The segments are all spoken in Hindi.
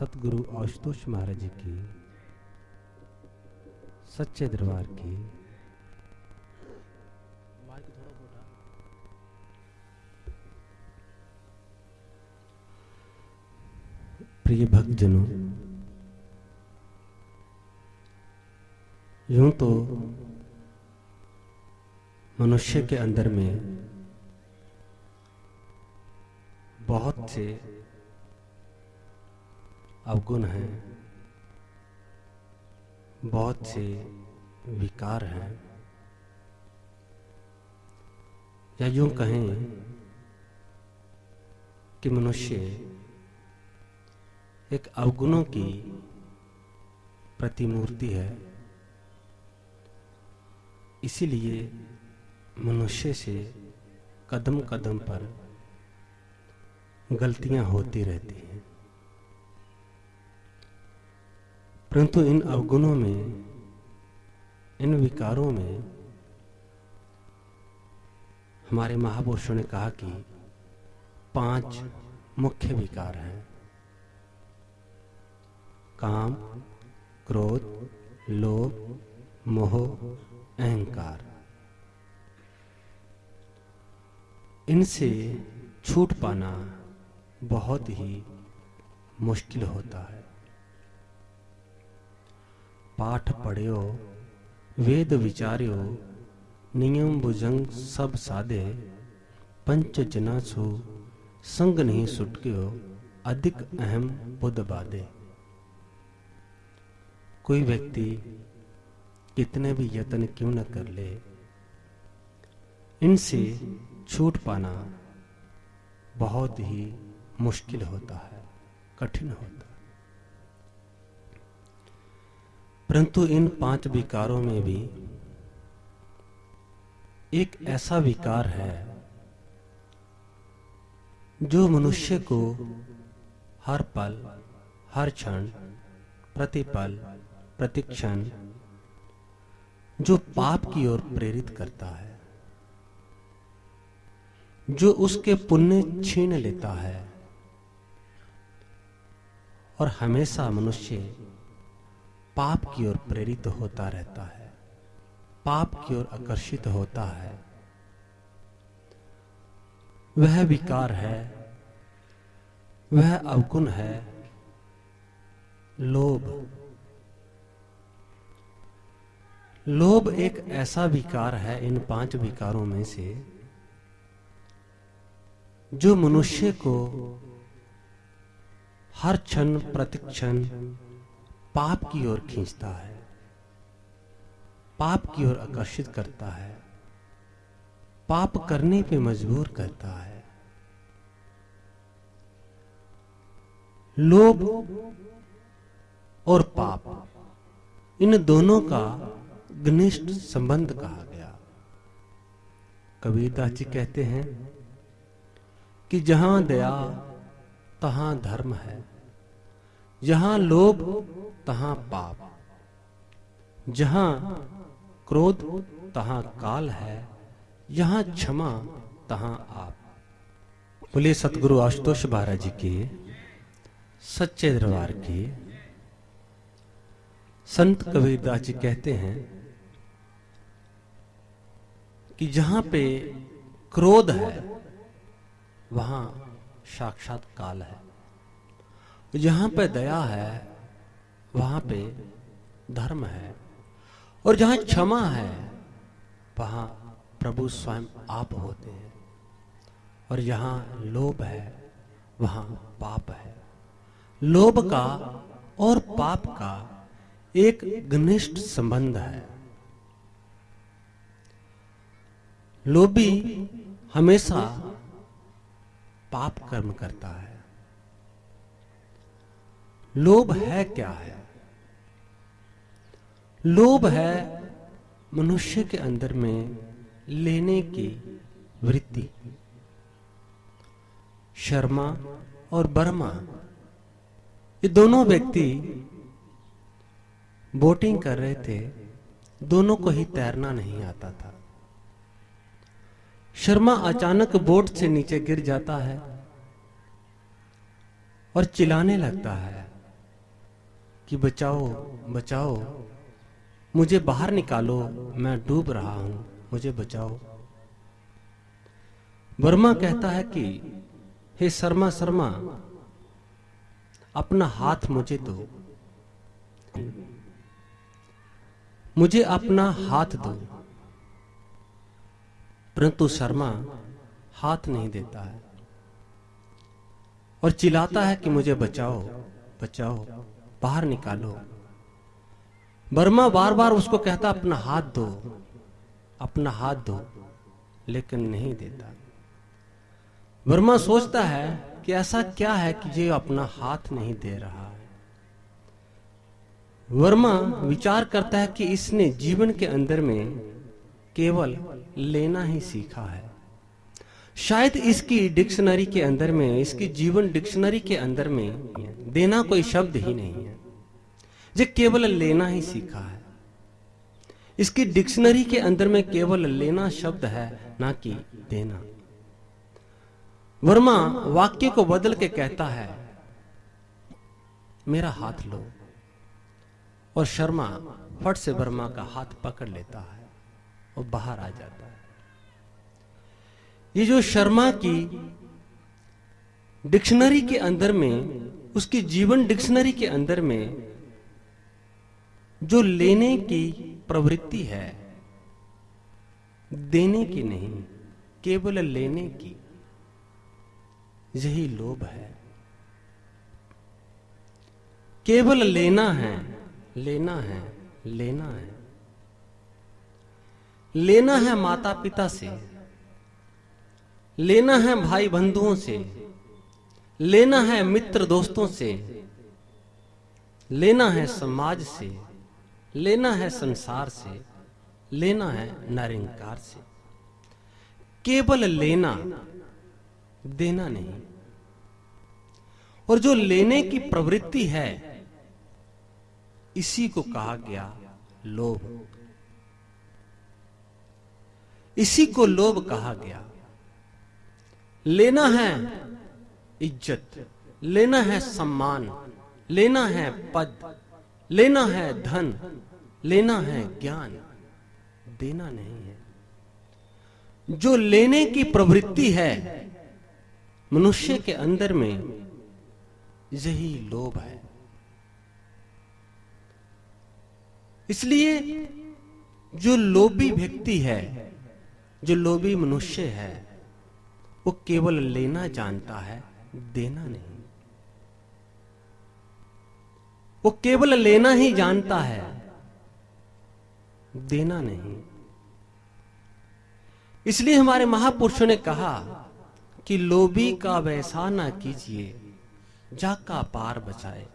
सतगुरु आशुतोष महाराज जी की, सच्चे दरबार की। प्रिय भक्तजनों, यूँ तो मनुष्य के अंदर में बहुत से अवगुण हैं। बहुत से विकार हैं। या यूँ कहें कि मनुष्य एक अवगुणों की प्रतिमूर्ति है। इसीलिए मनुष्य से कदम कदम पर गलतियाँ होती रहती हैं। परंतु इन अवगुणों में, इन विकारों में, हमारे महापुरुषों ने कहा कि पाँच मुख्य विकार हैं। काम, क्रोध, लोभ, मोह, अहंकार। इनसे छूट पाना बहुत ही मुश्किल होता है। पाठ पढ़ियो, वेद विचार्यो, नियम भुजंग सब साधे, पंच जना सु संग नहीं सुटक्यो, अधिक अहम बुद्ध बाधे। कोई व्यक्ति कितने भी यत्न क्यों न कर ले? इनसे छूट पाना बहुत ही मुश्किल होता है, कठिन होता है। परंतु इन पाँच विकारों में भी एक ऐसा विकार है जो मनुष्य को हर पल, हर क्षण, प्रतिपल, प्रतिक्षण, जो पाप की ओर प्रेरित करता है, जो उसके पुण्य छीन लेता है, और हमेशा मनुष्य पाप की ओर प्रेरित होता रहता है। पाप की ओर आकर्षित होता है। वह विकार है, वह अवगुण है, लोभ। लोभ एक ऐसा विकार है इन पाँच विकारों में से, जो मनुष्य को हर क्षण, प्रतिक्षण पाप की ओर खींचता है, पाप की ओर आकर्षित करता है, पाप करने पे मजबूर करता है। लोभ और पाप, इन दोनों का घनिष्ठ संबंध कहा गया। कबीरदास जी कहते हैं कि जहाँ दया, तहां धर्म है। जहाँ लोभ, तहां पाप। जहाँ क्रोध, तहां काल है। जहाँ क्षमा, तहां आप। बोले सतगुरु आशुतोष महाराज जी के, सच्चे दरबार के। संत कबीरदास जी कहते हैं कि जहाँ पे क्रोध है, वहाँ साक्षात काल है। जहाँ पे दया है, वहाँ पे धर्म है। और जहाँ क्षमा है, वहाँ प्रभु स्वयं आप होते हैं। और जहाँ लोभ है, वहाँ पाप है। लोभ का और पाप का एक घनिष्ठ संबंध है। लोभी हमेशा पाप कर्म करता है। लोभ है क्या है? लोभ है मनुष्य के अंदर में लेने की वृत्ति। शर्मा और बर्मा, ये दोनों व्यक्ति बोटिंग कर रहे थे, दोनों को ही तैरना नहीं आता था। शर्मा अचानक बोट से नीचे गिर जाता है और चिल्लाने लगता है। कि बचाओ बचाओ। मुझे बाहर निकालो, मैं डूब रहा हूँ, मुझे बचाओ। वर्मा कहता है कि, हे शर्मा शर्मा, अपना हाथ मुझे दो। मुझे अपना हाथ दो। परंतु शर्मा हाथ नहीं देता है और चिल्लाता है कि मुझे बचाओ बचाओ। बाहर निकालो। बर्मा बार बार उसको कहता, अपना हाथ दो अपना हाथ दो लेकिन नहीं देता। वर्मा सोचता है कि ऐसा क्या है कि ये अपना हाथ नहीं दे रहा है। वर्मा विचार करता है कि इसने जीवन के अंदर में केवल लेना ही सीखा है। शायद इसकी डिक्शनरी के अंदर में, इसकी जीवन डिक्शनरी के अंदर में देना कोई शब्द ही नहीं है। ये केवल लेना ही सीखा है। इसकी डिक्शनरी के अंदर में केवल लेना शब्द है, ना कि देना। वर्मा वाक्य को बदल के कहता है, मेरा हाथ लो। और शर्मा फट से वर्मा का हाथ पकड़ लेता है और बाहर आ जाता है। ये जो शर्मा की डिक्शनरी के अंदर में, उसकी जीवन डिक्शनरी के अंदर में जो लेने की प्रवृत्ति है, देने की नहीं, केवल लेने की, यही लोभ है। केवल लेना है लेना है लेना है। लेना है माता पिता से। लेना है भाई बंधुओं से, लेना है मित्र दोस्तों से, लेना है समाज से, लेना है संसार से, लेना है नारिंकार से। केवल लेना, देना नहीं। और जो लेने की प्रवृत्ति है, इसी को कहा गया लोभ। इसी को लोभ कहा गया। लेना है इज़्ज़त, लेना है सम्मान, लेना है पद, लेना है धन, लेना है ज्ञान। देना नहीं है। जो लेने की प्रवृत्ति है, मनुष्य के अंदर में यही लोभ है। इसलिए जो लोभी व्यक्ति है, जो लोभी मनुष्य है वो केवल लेना जानता है, देना नहीं। वो केवल लेना ही जानता है, देना नहीं। इसलिए हमारे महापुरुषों ने कहा कि लोभी का वैसा ना कीजिए, जाका पार बचाए।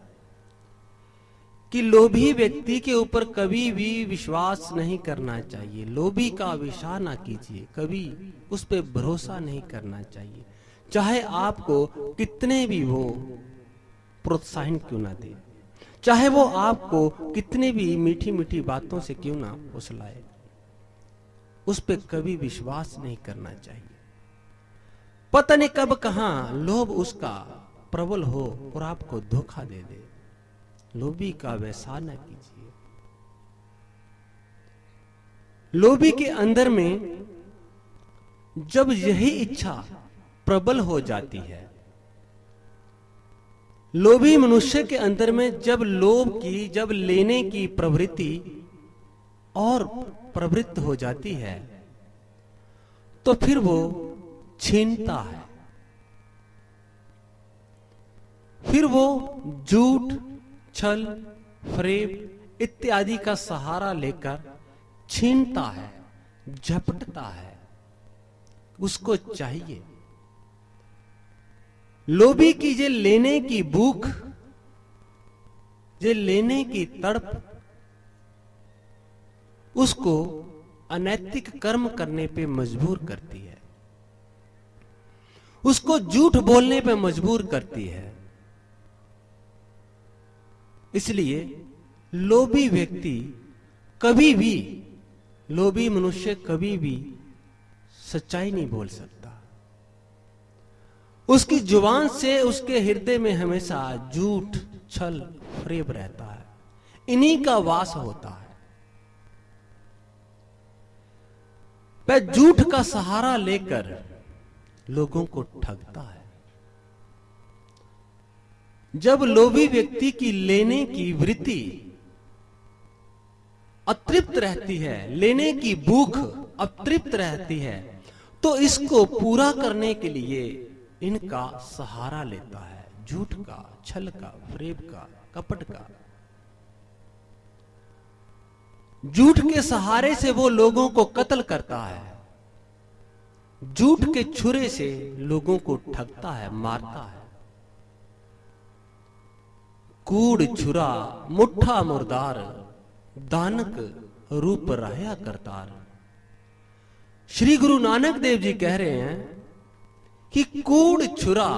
कि लोभी व्यक्ति के ऊपर कभी भी विश्वास नहीं करना चाहिए। लोभी का विषा ना कीजिए, कभी उस पर भरोसा नहीं करना चाहिए। चाहे आपको कितने भी वो प्रोत्साहन क्यों ना दे, चाहे वो आपको कितने भी मीठी मीठी बातों से क्यों ना फुसलाए, उस पर कभी विश्वास नहीं करना चाहिए। पता नहीं कब कहा लोभ उसका प्रबल हो और आपको धोखा दे दे। लोभी का वैसा न कीजिए। लोभी के अंदर में जब यही इच्छा प्रबल हो जाती है, लोभी मनुष्य के अंदर में जब लोभ की, जब लेने की प्रवृत्ति और प्रवृत्त हो जाती है तो फिर वो छीनता है। फिर वो झूठ छल फरेब इत्यादि का सहारा लेकर छीनता है, झपटता है। उसको चाहिए। लोभी की जे लेने की भूख, जे लेने की तड़प, उसको अनैतिक कर्म करने पे मजबूर करती है। उसको झूठ बोलने पे मजबूर करती है। इसलिए लोभी व्यक्ति कभी भी, लोभी मनुष्य कभी भी सच्चाई नहीं बोल सकता। उसकी ज़ुबान से उसके हृदय में हमेशा झूठ छल, फरेब रहता है। इन्हीं का वास होता है। वह झूठ का सहारा लेकर लोगों को ठगता है। जब लोभी व्यक्ति की लेने की वृत्ति अतृप्त रहती है, लेने की भूख अतृप्त रहती है तो इसको पूरा करने के लिए इनका सहारा लेता है झूठ का, छल का, फ्रेब का, कपट का। झूठ के सहारे से वो लोगों को कत्ल करता है। झूठ के छुरे से लोगों को ठगता है, मारता है। कूड़ छुरा मुठा मुर्दार, दानक रूप रहया करतार। श्री गुरु नानक देव जी कह रहे हैं कि कूड़ छुरा,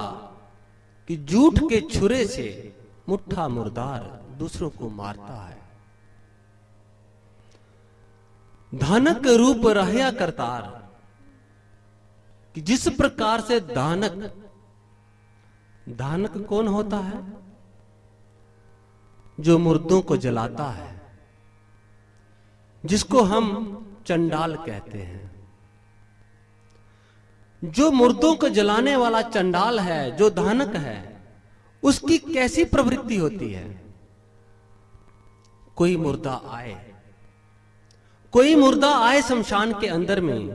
कि झूठ के छुरे से मुठा मुर्दार दूसरों को मारता है। धानक रूप रहया करतार, कि जिस प्रकार से दानक दानक कौन होता है? जो मुर्दों को जलाता है, जिसको हम चंडाल कहते हैं। जो मुर्दों को जलाने वाला चंडाल है, जो धानक है, उसकी कैसी प्रवृत्ति होती है? कोई मुर्दा आए, कोई मुर्दा आए शमशान के अंदर में।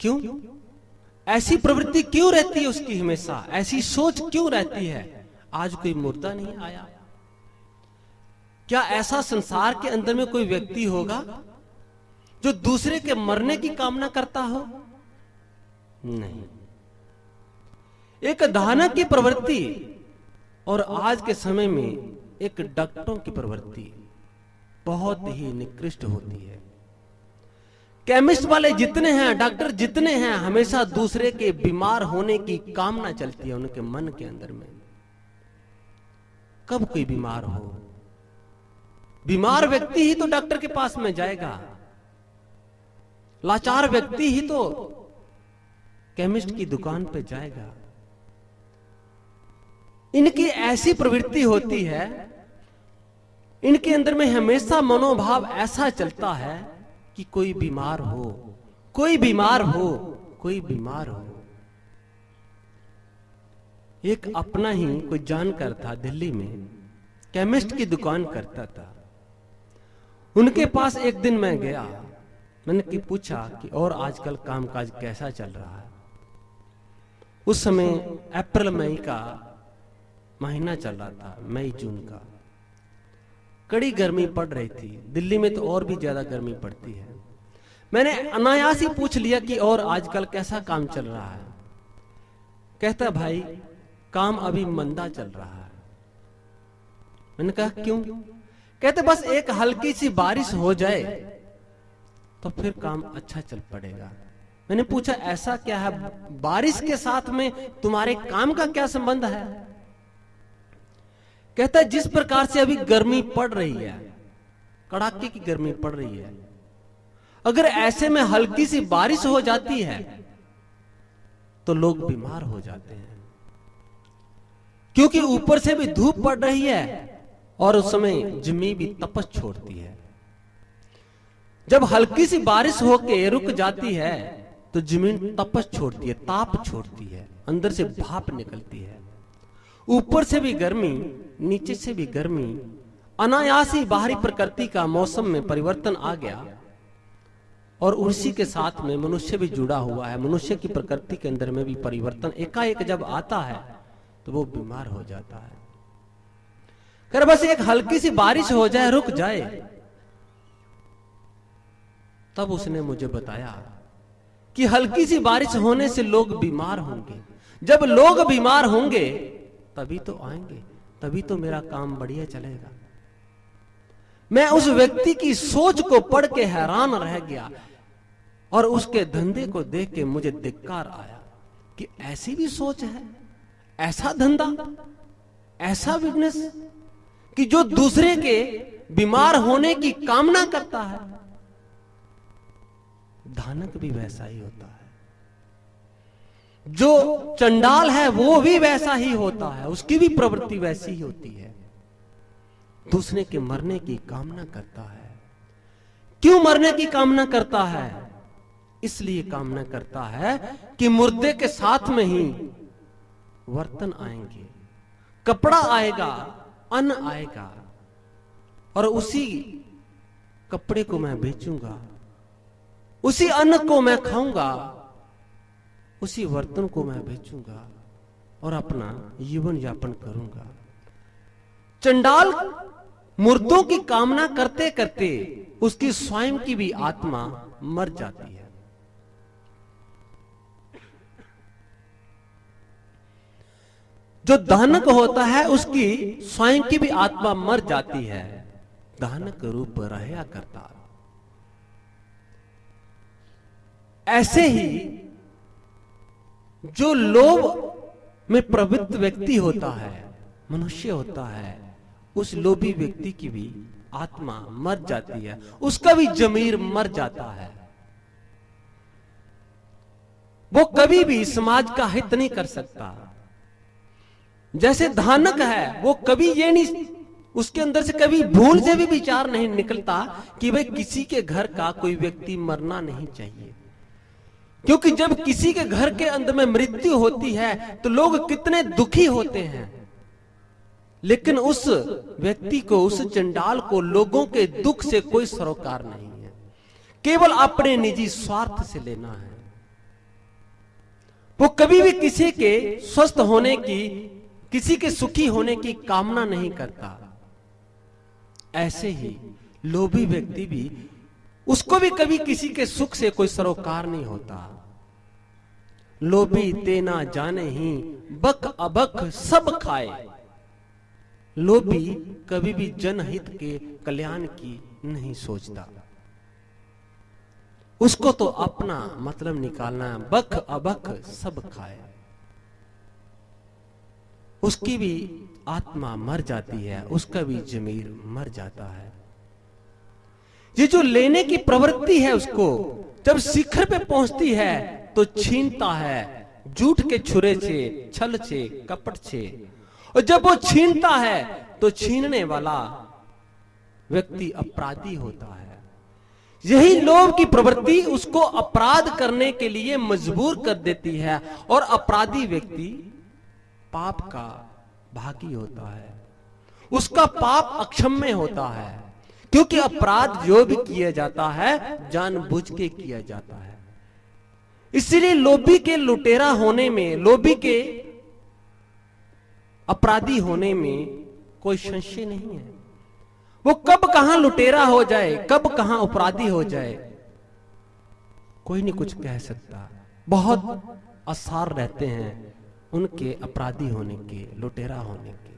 क्यों? ऐसी प्रवृत्ति क्यों रहती है उसकी हमेशा? ऐसी सोच क्यों रहती है? आज कोई मुर्दा नहीं आया। क्या ऐसा संसार के अंदर में कोई व्यक्ति होगा जो दूसरे के मरने की कामना करता हो? नहीं। एक धानक की प्रवृत्ति और आज के समय में एक डॉक्टरों की प्रवृत्ति बहुत ही निकृष्ट होती है। केमिस्ट वाले जितने हैं, डॉक्टर जितने हैं, हमेशा दूसरे के बीमार होने की कामना चलती है उनके मन के अंदर में। कब कोई बीमार हो? बीमार व्यक्ति ही तो डॉक्टर के पास में जाएगा। लाचार व्यक्ति ही तो केमिस्ट की दुकान पे जाएगा। इनकी ऐसी प्रवृत्ति होती है, इनके अंदर में हमेशा मनोभाव ऐसा चलता है कि कोई बीमार हो, कोई बीमार हो, कोई बीमार हो। एक अपना ही कोई जानकर था दिल्ली में, केमिस्ट की दुकान करता था। उनके पास एक दिन मैं गया, मैंने की पूछा कि और आजकल कामकाज कैसा चल रहा है? उस समय अप्रैल मई का महीना चल रहा था, मई जून का। कड़ी गर्मी पड़ रही थी, दिल्ली में तो और भी ज़्यादा गर्मी पड़ती है। मैंने अनायास ही पूछ लिया कि और आजकल कैसा काम चल रहा है? कहता, भाई काम अभी मंदा चल रहा है। मैंने कहा क्यों? कहते बस एक हल्की सी बारिश हो जाए तो फिर काम अच्छा चल पड़ेगा। मैंने पूछा ऐसा क्या है? बारिश के साथ में तुम्हारे काम का क्या संबंध है? कहता है? जिस प्रकार से अभी गर्मी पड़ रही है कड़ाके की गर्मी पड़ रही है अगर ऐसे में हल्की सी बारिश हो जाती है तो लोग बीमार हो जाते हैं। क्योंकि ऊपर से भी धूप पड़ रही है और उस समय जमी भी तपस छोड़ती है। जब हल्की सी बारिश होके रुक जाती है तो ज़मीन तपस छोड़ती है, ताप छोड़ती है, अंदर से भाप निकलती है। ऊपर से भी गर्मी, नीचे से भी गर्मी, अनायासी बाहरी प्रकृति का मौसम में परिवर्तन आ गया और उसी के साथ में मनुष्य भी जुड़ा हुआ है। मनुष्य की प्रकृति के अंदर में भी परिवर्तन एकाएक जब आता है तो वो बीमार हो जाता है। कर बस एक हल्की सी बारिश हो जाए, रुक जाए। तब उसने मुझे बताया कि हल्की सी बारिश होने से लोग बीमार होंगे। जब लोग बीमार होंगे, तभी तो आएँगे, तभी तो मेरा काम बढ़िया चलेगा। मैं उस व्यक्ति की सोच को पढ़ के हैरान रह गया और उसके धंधे को देख के मुझे धिक्कार आया कि ऐसी भी सोच है। ऐसा धंधा, ऐसा बिज़नेस कि जो दूसरे के बीमार होने की कामना करता है। धानक भी वैसा ही होता है। जो चंडाल है, वो भी वैसा ही होता है। उसकी भी प्रवृत्ति वैसी ही होती है। दूसरे के मरने की कामना करता है। क्यों मरने की कामना करता है? इसलिए कामना करता है कि मुर्दे के साथ में ही वर्तन आएँगे, कपड़ा आएगा, अन्न आएगा, और उसी कपड़े को मैं बेचूँगा, उसी अन्न को मैं खाऊँगा, उसी बर्तन को मैं बेचूँगा और अपना जीवन यापन करूँगा। चंडाल मूर्तों की कामना करते करते उसकी स्वयं की भी आत्मा मर जाती है। जो दानक होता है, उसकी स्वयं की भी आत्मा मर जाती है। दानक रूप रहया करता। ऐसे ही जो लोभ में प्रवृत्त व्यक्ति होता है, मनुष्य होता है, उस लोभी व्यक्ति की भी आत्मा मर जाती है, उसका भी जमीर मर जाता है। वो कभी भी समाज का हित नहीं कर सकता। जैसे धानक है वो कभी ये नहीं उसके अंदर से कभी भूल से भी विचार नहीं निकलता कि भाई किसी के घर का कोई व्यक्ति मरना नहीं चाहिए। क्योंकि जब किसी के घर के अंदर में मृत्यु होती है तो लोग कितने दुखी होते हैं। लेकिन उस व्यक्ति को उस चंडाल को लोगों के दुख से कोई सरोकार नहीं है। केवल अपने निजी स्वार्थ से लेना है। वो कभी भी किसी के स्वस्थ होने की किसी के सुखी होने की कामना नहीं करता। ऐसे ही लोभी व्यक्ति भी, उसको भी कभी किसी के सुख से कोई सरोकार नहीं होता। लोभी तेना जाने ही बक अबक सब खाए। लोभी कभी भी जनहित के कल्याण की नहीं सोचता। उसको तो अपना मतलब निकालना बक अबक सब खाए। उसकी भी आत्मा मर जाती है, उसका भी जमीर मर जाता है। ये जो लेने की प्रवृत्ति है उसको, जब शिखर पे पहुँचती है तो छीनता है झूठ के छुरे छे, छल छे, कपट छे। और जब वो छीनता है तो छीनने वाला व्यक्ति अपराधी होता है। यही लोभ की प्रवृत्ति उसको अपराध करने के लिए मजबूर कर देती है, और अपराधी व्यक्ति पाप का भागी होता है। उसका पाप अक्षम्य होता है, क्योंकि अपराध जो भी किया जाता है जानबूझ के किया जाता है। इसलिए लोभी के लुटेरा होने में, लोभी के अपराधी होने में कोई संशय नहीं है। वो कब कहाँ लुटेरा हो जाए, कब कहाँ अपराधी हो जाए, कोई नहीं कुछ कह सकता। बहुत आसार रहते हैं। उनके अपराधी होने के, लुटेरा होने के।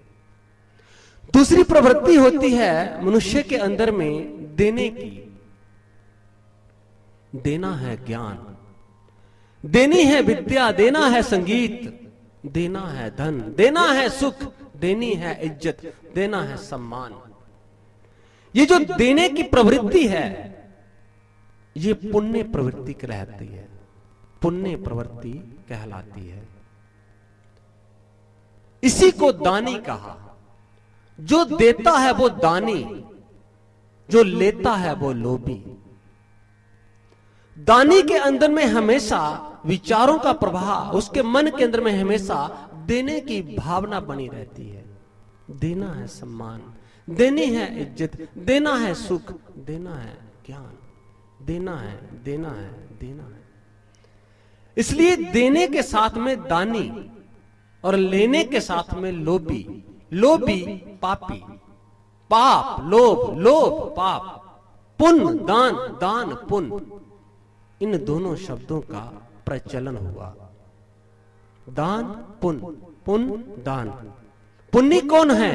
दूसरी प्रवृत्ति होती है मनुष्य के अंदर में देने की। देना है ज्ञान। देनी है विद्या, देना है संगीत, देना है धन, देना है सुख, देनी है इज़्ज़त, देना है सम्मान। ये जो देने की प्रवृत्ति है, ये पुण्य प्रवृत्ति कहलाती है। पुण्य प्रवृत्ति कहलाती है। इसी को दानी कहा। जो देता है वो दानी, जो लेता है वो लोभी। दानी के अंदर में हमेशा विचारों का प्रभाव उसके मन के अंदर में हमेशा देने की भावना बनी रहती है। देना है सम्मान, देनी है इज़्ज़त, देना है सुख, देना है ज्ञान, देना है देना है देना है। इसलिए देने के साथ में दानी और लेने के साथ में लोभी लोभी पापी, पाप, लोभ लोभ पाप, पुन, दान दान, पुन। इन दोनों शब्दों का प्रचलन हुआ। दान, पुन पुन, दान। पुण्य कौन है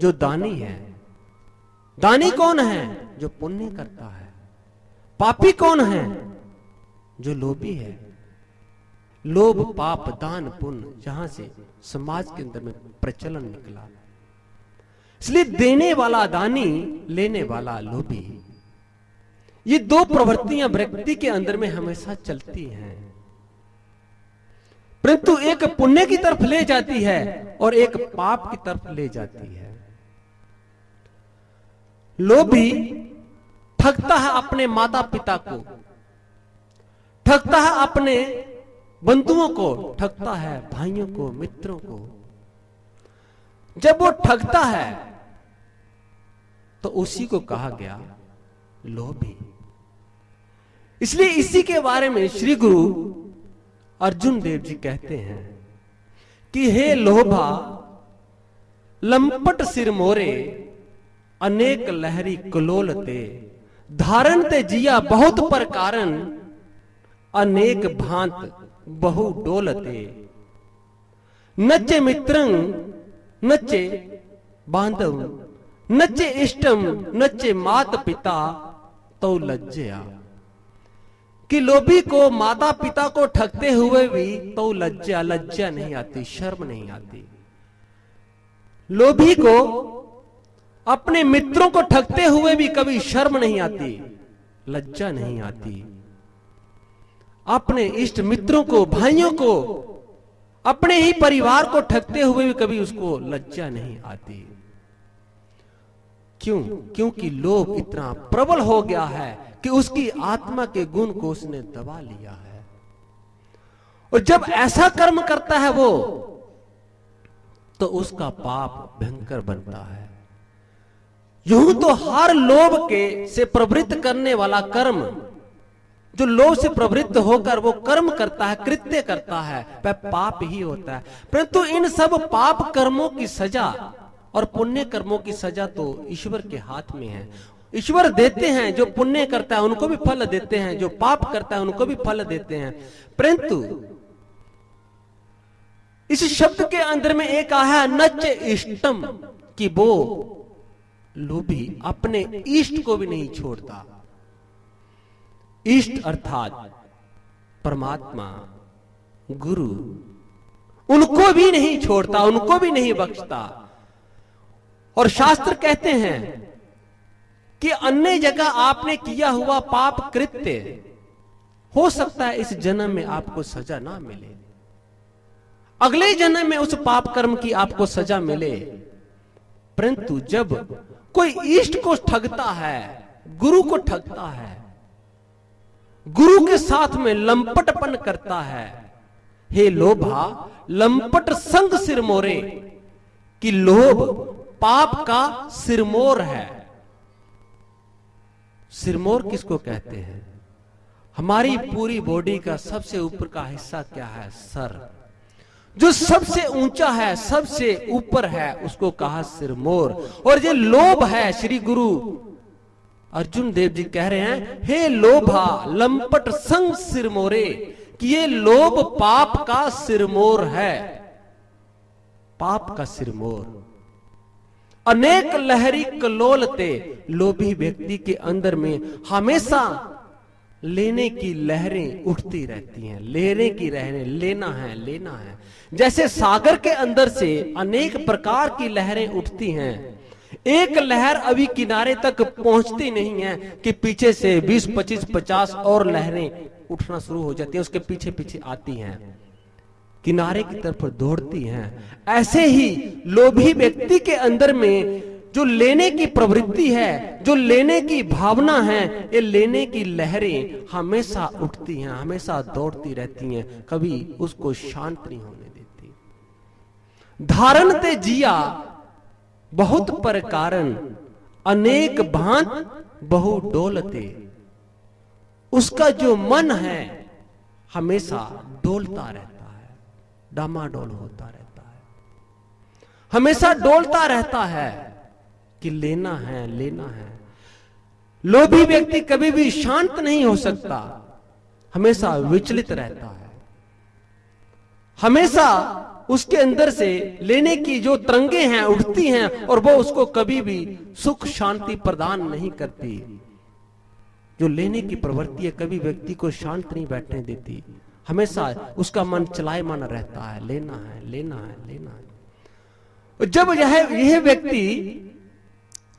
जो दानी है? दानी कौन है जो पुण्य करता है? पापी कौन है जो लोभी है? लोभ, पाप, दान पुण्य जहाँ से समाज के अंदर में प्रचलन निकला। इसलिए देने वाला दानी, लेने वाला लोभी, ये दो प्रवृत्तियाँ व्यक्ति के अंदर में हमेशा चलती हैं। परंतु एक पुण्य की तरफ़ ले जाती है और एक पाप की तरफ़ ले जाती है। लोभी ठगता है अपने माता पिता को, ठगता है अपने बंधुओं को ठगता है, भाइयों को, मित्रों को। जब वो ठगता है तो उसी को कहा गया, लोभी। इसलिए इसी के बारे में श्री गुरु अर्जुन देव जी कहते हैं कि हे लोभा, लंपट सिर मोरे, अनेक लहरी कलोलते धारण ते जिया बहुत पर कारण, अनेक भांत बहु डोलते नचे मित्रंग नचे बांधव, नचे इष्टम नचे मात पिता तो लज्जया। कि लोभी को माता पिता को ठगते हुए भी तो लज्जा लज्जा नहीं आती, शर्म नहीं आती। लोभी को, अपने मित्रों को ठगते हुए भी कभी शर्म नहीं आती, लज्जा नहीं आती। अपने इष्ट मित्रों को, भाइयों को, अपने ही परिवार को ठगते हुए भी कभी उसको लज्जा नहीं आती। क्यों? क्योंकि लोभ इतना प्रबल हो गया है कि उसकी आत्मा के गुण को उसने दबा लिया है। और जब ऐसा कर्म करता है वो तो उसका पाप भयंकर बनता है। यूँ तो हर लोभ के से प्रवृत्त करने वाला कर्म जो लोभ से प्रवृत्त होकर वो कर्म करता है, कृत्य करता है, वह पाप ही होता है। परंतु इन सब पाप कर्मों की सजा और पुण्य कर्मों की सजा तो ईश्वर के हाथ में है। ईश्वर देते हैं, जो पुण्य करता है, उनको भी फल देते हैं, जो पाप करता है, उनको भी फल देते हैं। परंतु इस शब्द के अंदर में एक आया, नच इष्टम, कि वो लोभी अपने इष्ट को भी नहीं छोड़ता। इष्ट अर्थात परमात्मा, गुरु, उनको भी नहीं छोड़ता, उनको भी नहीं बख्शता। और शास्त्र कहते हैं कि अन्य जगह आपने किया हुआ पाप कृत्य, हो सकता है इस जन्म में आपको सजा ना मिले। अगले जन्म में उस पाप कर्म की आपको सजा मिले। परंतु जब कोई इष्ट को ठगता है, गुरु को ठगता है गुरु के साथ में लंपटपन करता है। हे लोभा, लंपट संग सिर मोरे, कि लोभ पाप का सिरमोर है। सिरमोर किसको कहते हैं? हमारी पूरी बॉडी का सबसे ऊपर का हिस्सा क्या है? सर। जो सबसे ऊँचा है, सबसे ऊपर है, उसको कहा सिरमोर और ये लोभ है श्री गुरु अर्जुन देव जी कह रहे हैं, हे लोभा, लंपट संग सिरमोरे, कि ये लोभ पाप का सिरमोर है। पाप का सिरमोर। अनेक लहरी कलोलते लोभी व्यक्ति के अंदर में हमेशा लेने की लहरें उठती रहती हैं, लेने की लहरें लेना है लेना है। जैसे सागर के अंदर से अनेक प्रकार की लहरें उठती हैं एक लहर अभी किनारे तक पहुँचती नहीं है कि पीछे से 20, 25, 50 और लहरें उठना शुरू हो जाती हैं उसके पीछे पीछे आती हैं। किनारे की तरफ़ दौड़ती हैं। ऐसे ही लोभी व्यक्ति के अंदर में जो लेने की प्रवृत्ति है जो लेने की भावना है ये लेने की लहरें हमेशा उठती हैं हमेशा दौड़ती रहती हैं कभी उसको शांत नहीं होने देती। धारण ते जिया बहुत पर कारण, अनेक भांत बहु डोलते। उसका जो मन है, हमेशा डोलता रहता है, डामाडोल होता रहता है। हमेशा डोलता रहता है कि लेना है लेना है। लोभी व्यक्ति कभी भी शांत नहीं हो सकता, हमेशा विचलित रहता है। हमेशा उसके अंदर से लेने की जो तरंगे हैं, उठती हैं, और वो उसको कभी भी सुख शांति प्रदान नहीं करती। जो लेने की प्रवृत्ति है, कभी व्यक्ति को शांत नहीं बैठने देती। हमेशा उसका मन चलाए मन रहता है, लेना है लेना है लेना है। जब यह यह व्यक्ति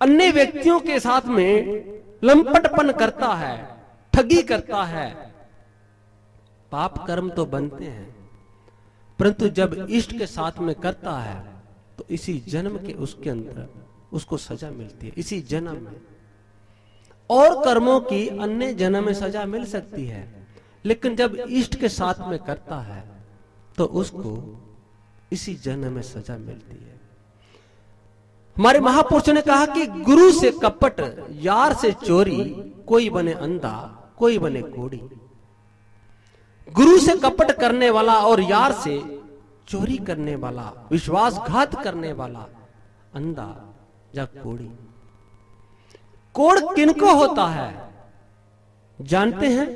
अन्य व्यक्तियों के साथ में लंपटपन करता है, ठगी करता है, पाप कर्म तो बनते हैं। परंतु जब इष्ट के साथ में करता है तो इसी जन्म के उसके अंदर उसको सजा मिलती है, इसी जन्म में। और कर्मों की अन्य जन्म में सजा मिल सकती है, लेकिन जब इष्ट के साथ में करता है तो उसको इसी जन्म में सजा मिलती है। हमारे महापुरुष ने कहा कि गुरु से कपट, यार से चोरी, कोई बने अंधा, कोई बने कोड़ी गुरु से कपट करने वाला और यार से चोरी करने वाला, विश्वासघात करने वाला अंधा या कोड़ी। कोड़ किनको होता है? जानते हैं?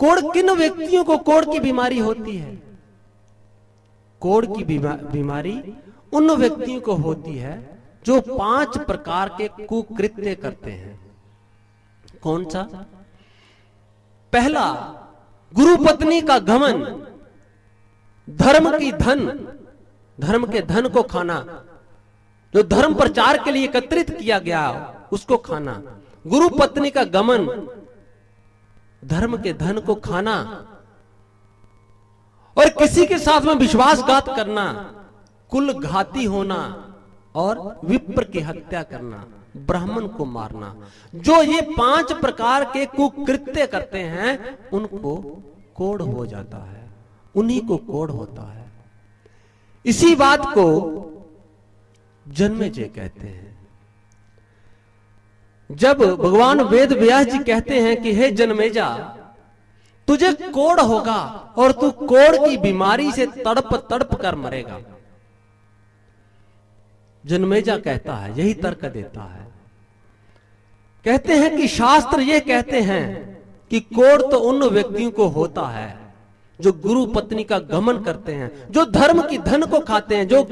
कोड़ किन व्यक्तियों को कोड़ की बीमारी होती है? कोड़ की बीमारी उन व्यक्तियों को होती है जो पाँच प्रकार के कुकृत्य करते हैं। कौन सा? पहला गुरु पत्नी का घमन, धर्म की धन, धर्म के धन को खाना, जो धर्म प्रचार के लिए एकत्रित किया गया, उसको खाना। गुरु पत्नी का गमन, धर्म के धन को खाना और किसी के साथ में विश्वासघात करना कुल घाती होना और विप्र की हत्या करना। ब्राह्मण को मारना। जो ये पाँच प्रकार के कुकृत्य करते हैं, उनको कोड हो जाता है। उन्हीं को कोड होता है। इसी बात को जन्मे जे कहते हैं। जब भगवान वेद व्यास जी कहते हैं कि, हे जन्मेजा, तुझे कोड़ होगा और तू कोड़ की बीमारी से तड़प तड़प कर मरेगा। जन्मेजा कहता है, यही तर्क देता है। कहते हैं कि शास्त्र ये कहते हैं कि कोड़ तो उन व्यक्तियों को होता है जो गुरु पत्नी का गमन करते हैं, जो धर्म की धन को खाते हैं, जो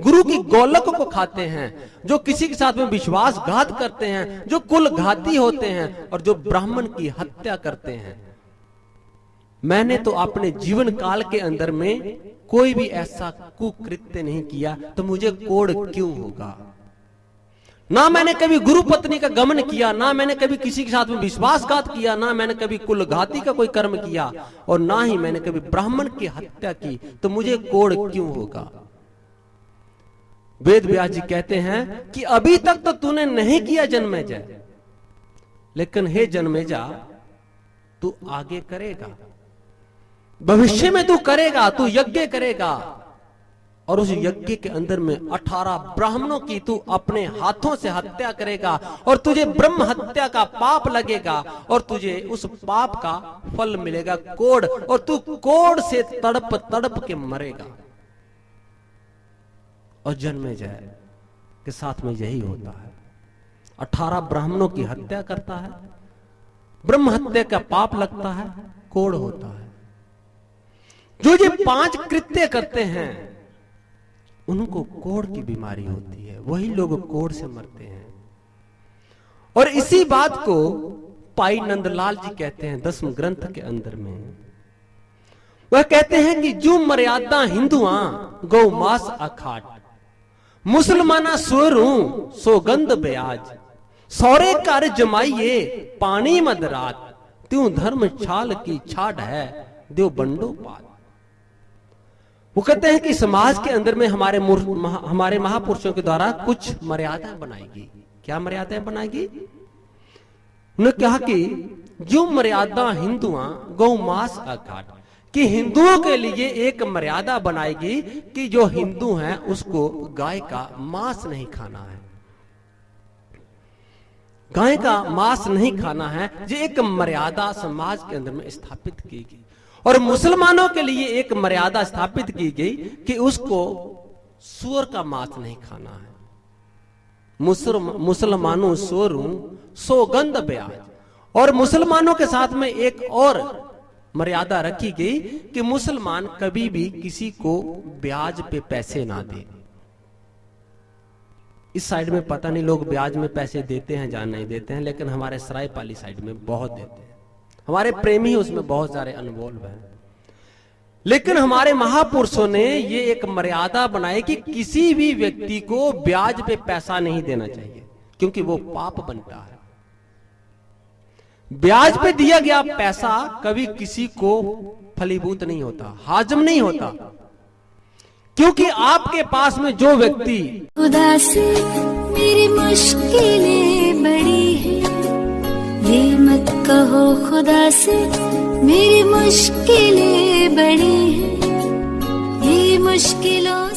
गुरु की गोलक को खाते हैं, जो किसी के साथ में विश्वासघात करते हैं, जो कुल घाती होते हैं और जो ब्राह्मण की हत्या करते हैं। मैंने तो अपने जीवन काल के अंदर में कोई भी ऐसा कुकृत्य नहीं किया तो मुझे कोड क्यों होगा? ना मैंने कभी गुरु पत्नी का गमन किया, ना मैंने कभी किसी के साथ में विश्वासघात किया, ना मैंने कभी कुलघाती का कोई कर्म किया और ना ही मैंने कभी ब्राह्मण की हत्या की तो मुझे कोड क्यों होगा? वेद व्यास जी कहते हैं कि अभी तक तो तूने नहीं किया जन्मे जय लेकिन हे जन्मे जा तू आगे करेगा। भविष्य में तू करेगा, तू यज्ञ करेगा। और उस यज्ञ के अंदर में अठारह ब्राह्मणों की तू अपने हाथों से हत्या करेगा और तुझे ब्रह्म हत्या का पाप लगेगा और तुझे उस पाप का फल मिलेगा कोड और तू कोड से तड़प तड़प के मरेगा। और जन्मे जाए के साथ में यही होता है। अठारह ब्राह्मणों की हत्या करता है। ब्रह्म हत्या का पाप लगता है कोड होता है। जो ये पाँच कृत्य करते हैं उनको कोड़ की बीमारी होती है। वही लोग कोड़ से मरते हैं। और इसी बात को पाई नंदलाल जी कहते हैं दसम ग्रंथ के अंदर में। वह कहते हैं कि जो मर्यादा हिंदुआ, गौ मास अखाट। मुसलमाना स्वरू सोगंध ब्याज। सौरे कर जमाइए, पानी मदरात। त्यू धर्म छाल की छाट है दो बंडो पात। वो कहते हैं कि समाज के अंदर में हमारे महा, हमारे महापुरुषों के द्वारा कुछ मर्यादाएँ बनाएगी। क्या मर्यादाएँ बनाएगी? उन्होंने कहा कि जो मर्यादा हिंदुआ गौ मास अघाट कि हिंदुओं के लिए एक मर्यादा बनाएगी कि जो हिंदू हैं उसको गाय का मांस नहीं खाना है। गाय का मांस नहीं खाना है ये एक मर्यादा समाज के अंदर में स्थापित की गई। और मुसलमानों के लिए एक मर्यादा स्थापित की गई कि उसको सुअर का मांस नहीं खाना है। मुसलमानों सोरू सोगंध ब्याज और मुसलमानों के साथ में एक और मर्यादा रखी गई कि मुसलमान कभी भी किसी को ब्याज पे पैसे ना दे। इस साइड में पता नहीं लोग ब्याज में पैसे देते हैं या नहीं देते हैं, लेकिन हमारे सरायपाली साइड में बहुत देते हैं। हमारे प्रेमी उसमें बहुत सारे अनवॉल्व हैं। लेकिन हमारे महापुरुषों ने ये एक मर्यादा बनाई कि किसी भी व्यक्ति को ब्याज पे पैसा नहीं देना चाहिए क्योंकि वो पाप बनता है। ब्याज पे दिया गया पैसा कभी किसी को फलीभूत नहीं होता हाजम नहीं होता। क्योंकि आपके पास में जो व्यक्ति उदासी मेरी मुश्किलें बड़ी ये मत कहो खुदा से मेरी मुश्किलें बड़ी हैं। ये मुश्किलों